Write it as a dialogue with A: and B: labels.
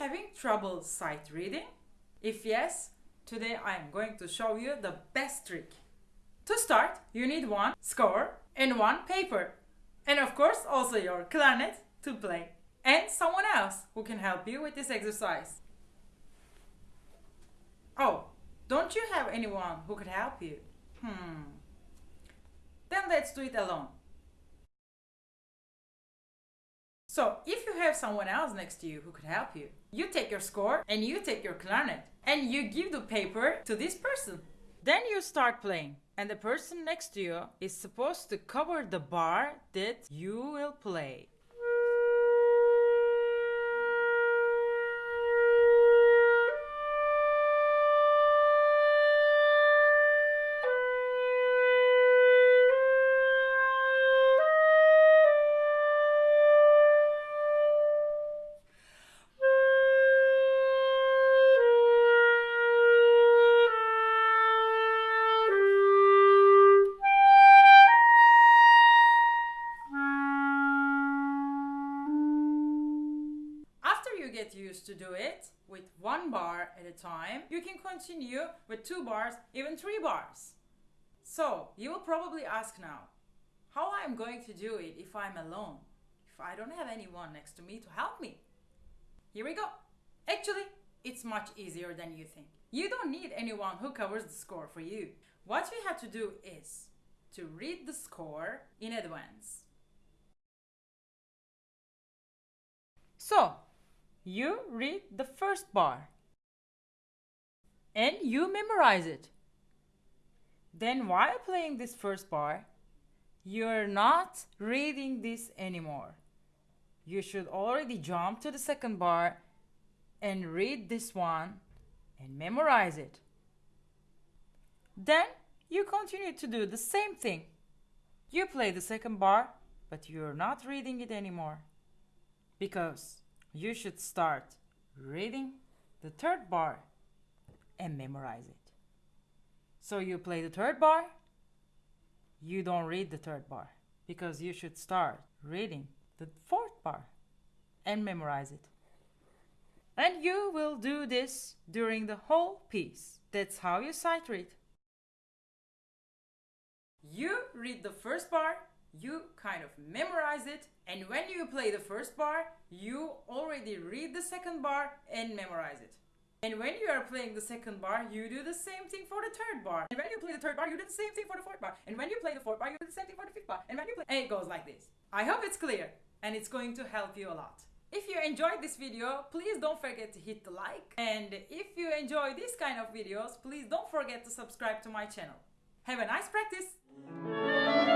A: having trouble sight reading? If yes, today I am going to show you the best trick. To start, you need one score and one paper. And of course also your clarinet to play. And someone else who can help you with this exercise. Oh, don't you have anyone who could help you? Hmm. Then let's do it alone. So if have someone else next to you who could help you, you take your score and you take your clarinet and you give the paper to this person. Then you start playing and the person next to you is supposed to cover the bar that you will play. Get used to do it with one bar at a time, you can continue with two bars, even three bars. So you will probably ask now, how I'm going to do it if I'm alone, if I don't have anyone next to me to help me? Here we go. Actually, it's much easier than you think. You don't need anyone who covers the score for you. What you have to do is to read the score in advance. So, you read the first bar and you memorize it. Then while playing this first bar, you're not reading this anymore. You should already jump to the second bar and read this one and memorize it. Then you continue to do the same thing. You play the second bar, but you're not reading it anymore because you should start reading the third bar and memorize it. So you play the third bar, you don't read the third bar because you should start reading the fourth bar and memorize it. And you will do this during the whole piece. That's how you sight read. You read the first bar, you kind of memorize it and when you play the first bar you already read the second bar and memorize it and when you are playing the second bar you do the same thing for the third bar and when you play the third bar you do the same thing for the fourth bar and when you play the fourth bar you do the same thing for the fifth bar and when you play and it goes like this i hope it's clear and it's going to help you a lot if you enjoyed this video, please don't forget to hit the like. And if you enjoy this kind of videos, please don't forget to subscribe to my channel. Have a nice practice!